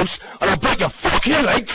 house, and I'll break your fucking legs.